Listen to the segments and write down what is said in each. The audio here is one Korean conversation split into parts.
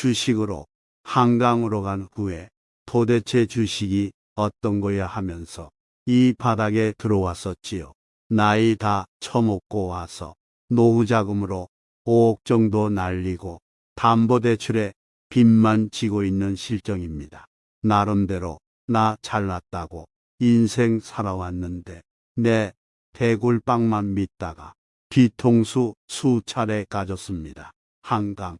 주식으로 한강으로 간 후에 도대체 주식이 어떤 거야 하면서 이 바닥에 들어왔었지요. 나이 다 처먹고 와서 노후 자금으로 5억 정도 날리고 담보대출에 빚만 지고 있는 실정입니다. 나름대로 나 잘났다고 인생 살아왔는데 내 대굴빵만 믿다가 뒤통수 수차례 가졌습니다. 한강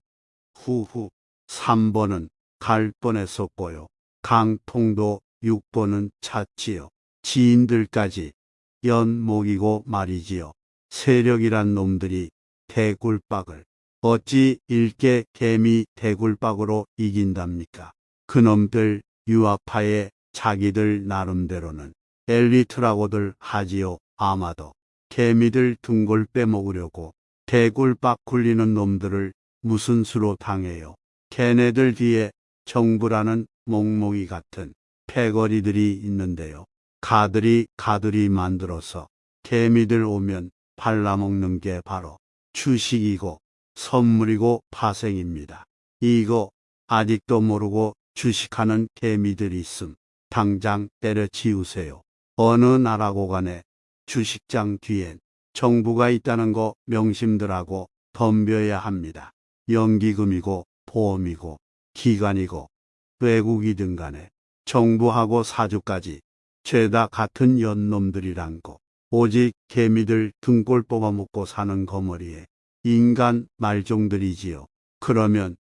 후후 3번은 갈 뻔했었고요. 강통도 6번은 찼지요. 지인들까지 연목이고 말이지요. 세력이란 놈들이 대굴박을 어찌 일개 개미 대굴박으로 이긴답니까? 그놈들 유아파에 자기들 나름대로는 엘리트라고들 하지요. 아마도 개미들 등골 빼먹으려고 대굴박 굴리는 놈들을 무슨 수로 당해요. 걔네들 뒤에 정부라는 몽몽이 같은 패거리들이 있는데요. 가들이 가들이 만들어서 개미들 오면 발라먹는 게 바로 주식이고 선물이고 파생입니다. 이거 아직도 모르고 주식하는 개미들 있음. 당장 때려치우세요. 어느 나라고 간에 주식장 뒤엔 정부가 있다는 거 명심들하고 덤벼야 합니다. 연기금이고 보험이고 기관이고 외국이든 간에 정부하고 사주까지 죄다 같은 연놈들이란 거. 오직 개미들 등골 뽑아먹고 사는 거머리에 인간 말종들이지요. 그러면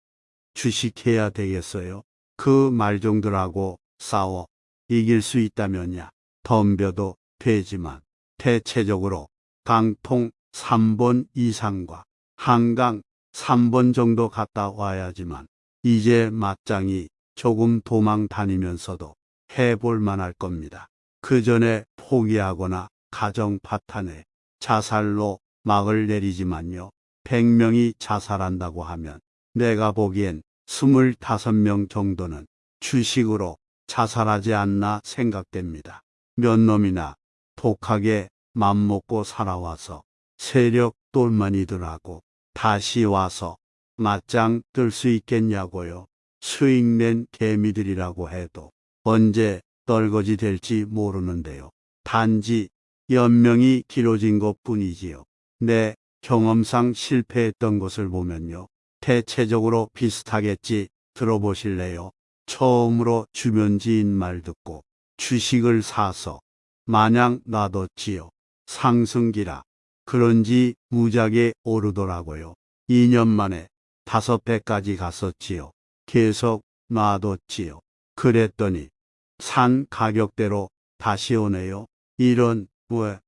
주식해야 되겠어요? 그 말종들하고 싸워 이길 수 있다면야 덤벼도 되지만 대체적으로 강통 3번 이상과 한강 3번 정도 갔다 와야지만 이제 맞짱이 조금 도망 다니면서도 해볼 만할 겁니다. 그 전에 포기하거나 가정 파탄에 자살로 막을 내리지만요. 100명이 자살한다고 하면 내가 보기엔 25명 정도는 주식으로 자살하지 않나 생각됩니다. 몇 놈이나 독하게 맘먹고 살아와서 세력 똘마니들하고 다시 와서 맞짱 뜰 수 있겠냐고요. 수익 낸 개미들이라고 해도 언제 떨거지 될지 모르는데요. 단지 연명이 길어진 것 뿐이지요. 내 경험상 실패했던 것을 보면요. 대체적으로 비슷하겠지 들어보실래요? 처음으로 주변 지인 말 듣고 주식을 사서 마냥 놔뒀지요. 상승기라 그런지 무작에 오르더라고요. 2년 만에 다섯 배까지 갔었지요. 계속 놔뒀지요. 그랬더니 산 가격대로 다시 오네요. 이런 왜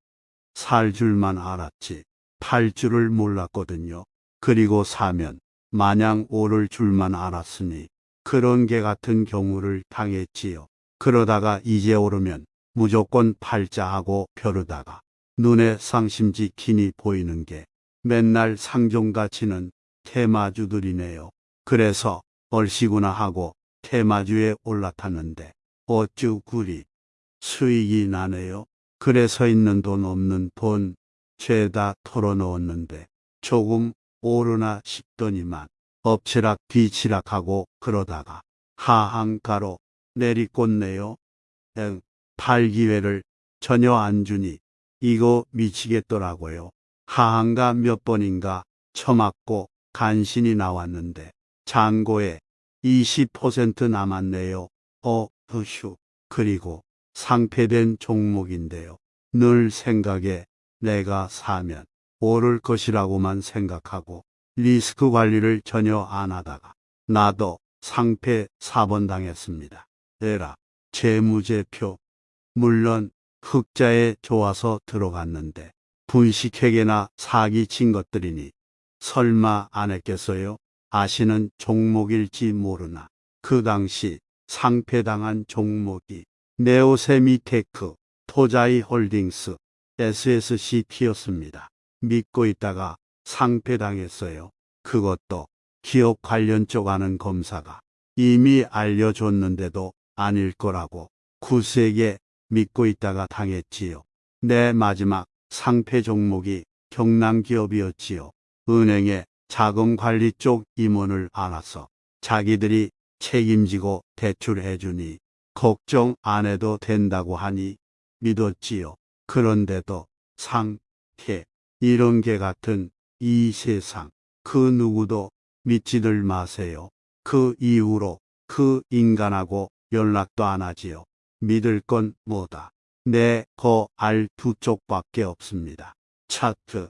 살 줄만 알았지 팔 줄을 몰랐거든요. 그리고 사면 마냥 오를 줄만 알았으니 그런 개 같은 경우를 당했지요. 그러다가 이제 오르면 무조건 팔자 하고 벼르다가 눈에 상심지 기니 보이는 게 맨날 상종가치는 테마주들이네요. 그래서 얼씨구나 하고 테마주에 올라탔는데 어쭈 구리 수익이 나네요. 그래서 있는 돈 없는 돈 죄다 털어넣었는데 조금 오르나 싶더니만 엎치락 뒤치락하고 그러다가 하한가로 내리꽂네요. 응, 팔 기회를 전혀 안 주니 이거 미치겠더라고요. 하한가 몇 번인가 처맞고 간신히 나왔는데 잔고에 20% 남았네요. 어, 휴. 그리고 상폐된 종목인데요. 늘 생각에 내가 사면 오를 것이라고만 생각하고 리스크 관리를 전혀 안 하다가 나도 상패 4번 당했습니다. 에라, 재무제표. 물론 흑자에 좋아서 들어갔는데 분식회계나 사기 친 것들이니 설마 안 했겠어요? 아시는 종목일지 모르나 그 당시 상폐당한 종목이 네오세미테크, 토자이 홀딩스, SSCP였습니다. 믿고 있다가 상폐당했어요. 그것도 기업 관련 쪽 아는 검사가 이미 알려줬는데도 아닐 거라고 구세게 믿고 있다가 당했지요. 내 마지막 상패 종목이 경남 기업이었지요. 은행에 자금 관리 쪽 임원을 알아서 자기들이 책임지고 대출해 주니 걱정 안 해도 된다고 하니 믿었지요. 그런데도 상태 이런 게 같은 이 세상 그 누구도 믿지들 마세요. 그 이후로 그 인간하고 연락도 안 하지요. 믿을 건 뭐다. 내거알 두 쪽밖에 없습니다. 차트,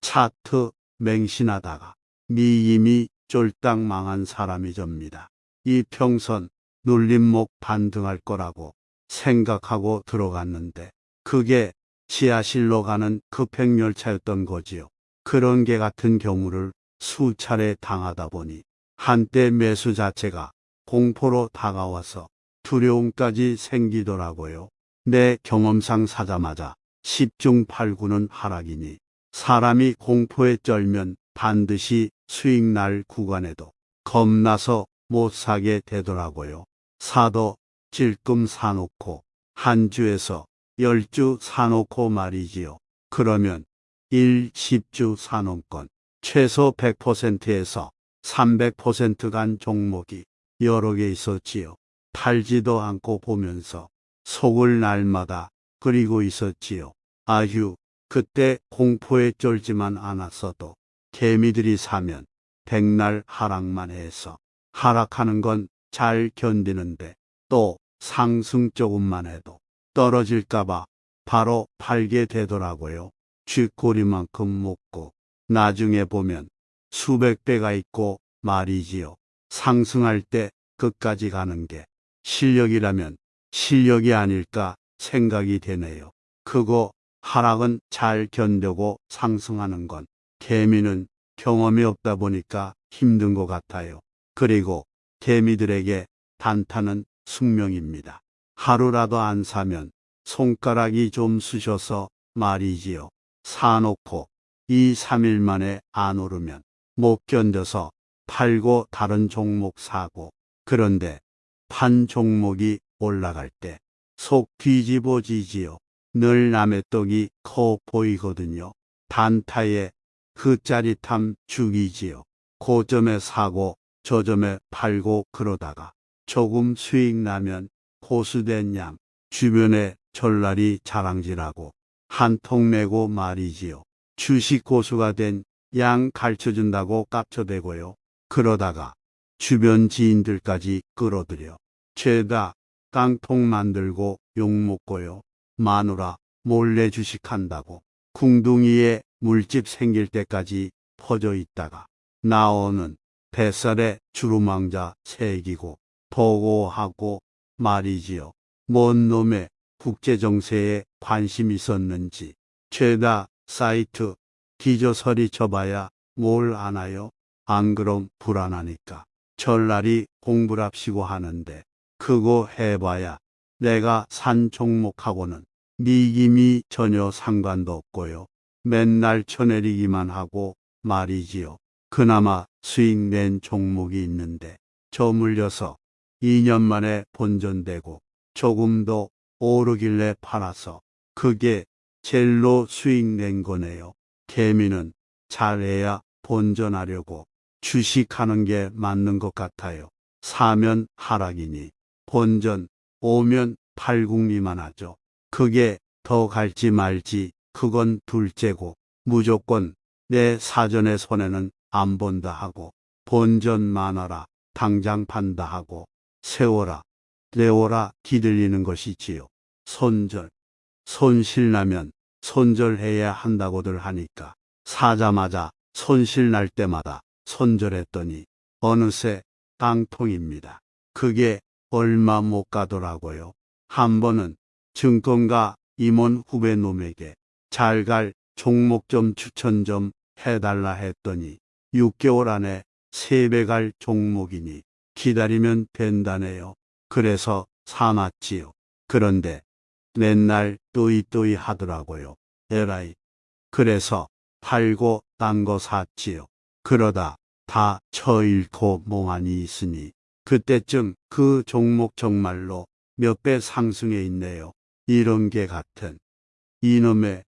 차트 맹신하다가 미임이 쫄딱 망한 사람이 접니다. 이 평선 눌림목 반등할 거라고 생각하고 들어갔는데 그게 지하실로 가는 급행열차였던 거지요. 그런 게 같은 경우를 수차례 당하다 보니 한때 매수 자체가 공포로 다가와서 두려움까지 생기더라고요. 내 경험상 사자마자 10중 8구는 하락이니 사람이 공포에 쩔면 반드시 수익 날 구간에도 겁나서 못 사게 되더라고요. 사도 질끔 사놓고 한 주에서 열 주 사놓고 말이지요. 그러면 1, 10주 사놓건 최소 100%에서 300%간 종목이 여러 개 있었지요. 팔지도 않고 보면서 속을 날마다 그리고 있었지요. 아휴, 그때 공포에 쫄지만 않았어도 개미들이 사면 백날 하락만 해서 하락하는 건 잘 견디는데 또 상승 조금만 해도 떨어질까봐 바로 팔게 되더라고요. 쥐꼬리만큼 먹고 나중에 보면 수백 배가 있고 말이지요. 상승할 때 끝까지 가는 게 실력이라면 실력이 아닐까 생각이 되네요. 그거 하락은 잘 견뎌고 상승하는 건 개미는 경험이 없다 보니까 힘든 것 같아요. 그리고 개미들에게 단타는 숙명입니다. 하루라도 안 사면 손가락이 좀 쑤셔서 말이지요. 사놓고 2, 3일 만에 안 오르면 못 견뎌서 팔고 다른 종목 사고 그런데 판 종목이 올라갈 때 속 뒤집어지지요. 늘 남의 떡이 커 보이거든요. 단타에 그 짜릿함 죽이지요. 고점에 사고 저점에 팔고 그러다가 조금 수익 나면 고수된 양 주변에 전날이 자랑질하고 한 통 내고 말이지요. 주식 고수가 된 양 가르쳐준다고 깝쳐대고요. 그러다가 주변 지인들까지 끌어들여 죄다 깡통 만들고 욕먹고요. 마누라 몰래 주식한다고 궁둥이에 물집 생길 때까지 퍼져 있다가 나오는 뱃살에 주루망자 새기고 보고하고 말이지요. 뭔 놈의 국제정세에 관심 있었는지 죄다 사이트 기저서리 쳐봐야 뭘 아나요? 안 그럼 불안하니까 전날이 공부랍시고 하는데 그거 해봐야 내가 산 종목하고는 미김이 전혀 상관도 없고요. 맨날 쳐내리기만 하고 말이지요. 그나마 수익 낸 종목이 있는데 저 물려서 2년 만에 본전되고 조금 더 오르길래 팔아서 그게 젤로 수익 낸 거네요. 개미는 잘해야 본전하려고 주식하는 게 맞는 것 같아요. 사면 하락이니 본전 오면 팔국리만 하죠. 그게 더 갈지 말지 그건 둘째고 무조건 내 사전의 손해는 안 본다 하고 본전 많아라 당장 판다 하고 세워라 내워라 기들리는 것이지요. 손절 손실 나면 손절해야 한다고들 하니까 사자마자 손실 날 때마다 손절했더니 어느새 땅통입니다. 그게 얼마 못 가더라고요. 한 번은 증권가 임원 후배 놈에게 잘 갈 종목 좀 추천 좀 해달라 했더니 6개월 안에 3배 갈 종목이니 기다리면 된다네요. 그래서 사놨지요. 그런데 맨날 또이또이 하더라고요. 에라이. 그래서 팔고 딴 거 샀지요. 그러다 다 처잃고 몽환이 있으니 그때쯤 그 종목 정말로 몇 배 상승해 있네요. 이런 게 같은 이놈의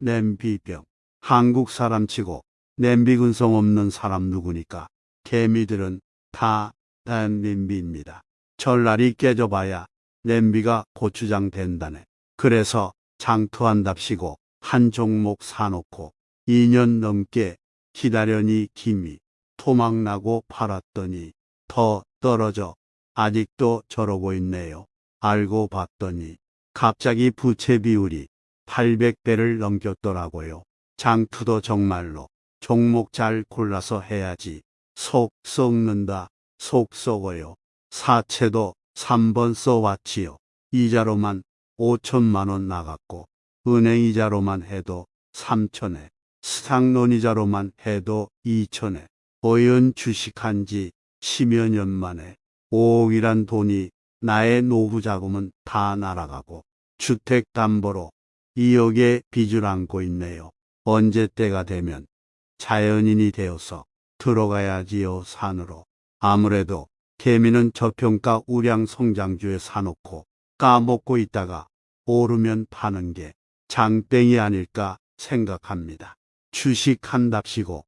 냄비병. 한국 사람치고 냄비 근성 없는 사람 누구니까 개미들은 다된 냄비입니다. 전날이 깨져봐야 냄비가 고추장 된다네. 그래서 장투한답시고 한 종목 사놓고 2년 넘게 기다려니 김이 토막나고 팔았더니 더 떨어져 아직도 저러고 있네요. 알고 봤더니 갑자기 부채 비율이 800배를 넘겼더라고요. 장투도 정말로 종목 잘 골라서 해야지. 속 썩는다. 속 썩어요. 사채도 3번 써왔지요. 이자로만 5천만 원 나갔고 은행 이자로만 해도 3천에 스탁론 이자로만 해도 2천에 어연 주식한 지 10여 년 만에 5억이란 돈이 나의 노후 자금은 다 날아가고 주택 담보로 2억의 빚을 안고 있네요. 언제 때가 되면 자연인이 되어서 들어가야지요 산으로. 아무래도 개미는 저평가 우량 성장주에 사놓고 까먹고 있다가 오르면 파는 게 장땡이 아닐까 생각합니다. 주식한답시고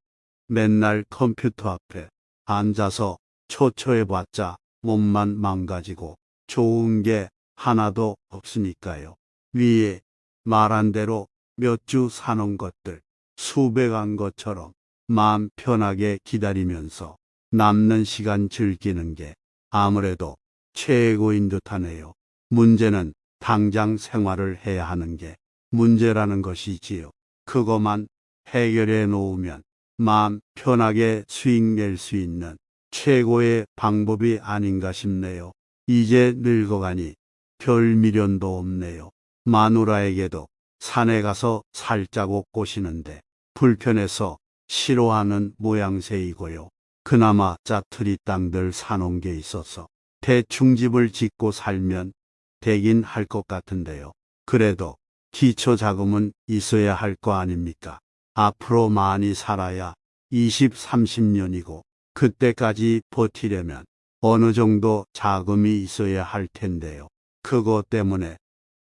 맨날 컴퓨터 앞에 앉아서 초초해봤자 몸만 망가지고 좋은 게 하나도 없으니까요. 위에 말한 대로 몇 주 사놓은 것들 수백한 것처럼 마음 편하게 기다리면서 남는 시간 즐기는 게 아무래도 최고인 듯하네요. 문제는 당장 생활을 해야 하는 게 문제라는 것이지요. 그것만 해결해 놓으면 마음 편하게 수익 낼 수 있는 최고의 방법이 아닌가 싶네요. 이제 늙어가니 별 미련도 없네요. 마누라에게도 산에 가서 살자고 꼬시는데 불편해서 싫어하는 모양새이고요. 그나마 짜투리 땅들 사놓은 게 있어서 대충 집을 짓고 살면 되긴 할 것 같은데요. 그래도 기초 자금은 있어야 할 거 아닙니까? 앞으로 많이 살아야 20, 30년이고 그때까지 버티려면 어느 정도 자금이 있어야 할 텐데요. 그것 때문에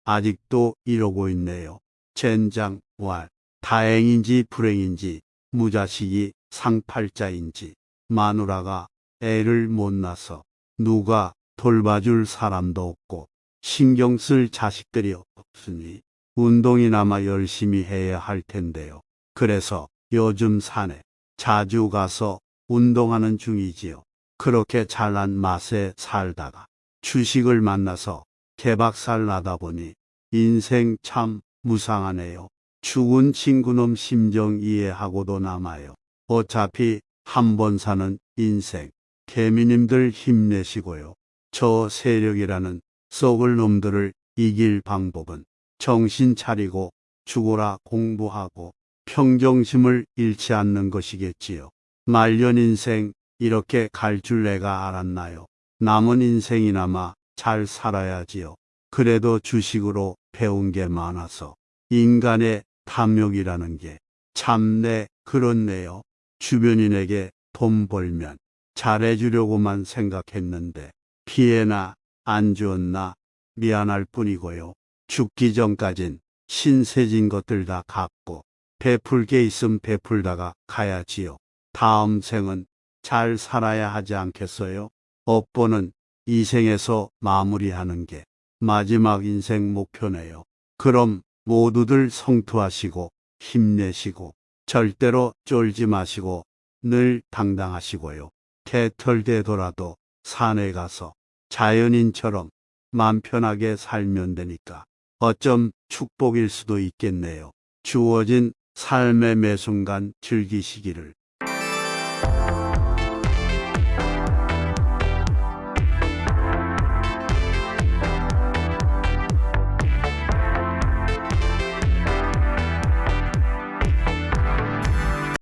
아직도 이러고 있네요. 젠장, 왈. 다행인지 불행인지 무자식이 상팔자인지 마누라가 애를 못 낳아서 누가 돌봐줄 사람도 없고 신경 쓸 자식들이 없으니 운동이나마 열심히 해야 할 텐데요. 그래서 요즘 산에 자주 가서 운동하는 중이지요. 그렇게 잘난 맛에 살다가 주식을 만나서 개박살 나다 보니 인생 참 무상하네요. 죽은 친구놈 심정 이해하고도 남아요. 어차피 한 번 사는 인생. 개미님들 힘내시고요. 저 세력이라는 썩을 놈들을 이길 방법은 정신 차리고 죽어라 공부하고 평정심을 잃지 않는 것이겠지요. 말년 인생 이렇게 갈 줄 내가 알았나요? 남은 인생이나마 잘 살아야지요. 그래도 주식으로 배운 게 많아서 인간의 탐욕이라는 게 참내 그렇네요. 주변인에게 돈 벌면 잘해주려고만 생각했는데 피해나 안 주었나 미안할 뿐이고요. 죽기 전까진 신세진 것들 다 갚고 베풀 게 있음 베풀다가 가야지요. 다음 생은 잘 살아야 하지 않겠어요? 업보는 이 생에서 마무리하는 게 마지막 인생 목표네요. 그럼 모두들 성투하시고 힘내시고 절대로 쫄지 마시고 늘 당당하시고요. 개털되더라도 산에 가서 자연인처럼 맘 편하게 살면 되니까 어쩜 축복일 수도 있겠네요. 주어진 삶의 매 순간 즐기시기를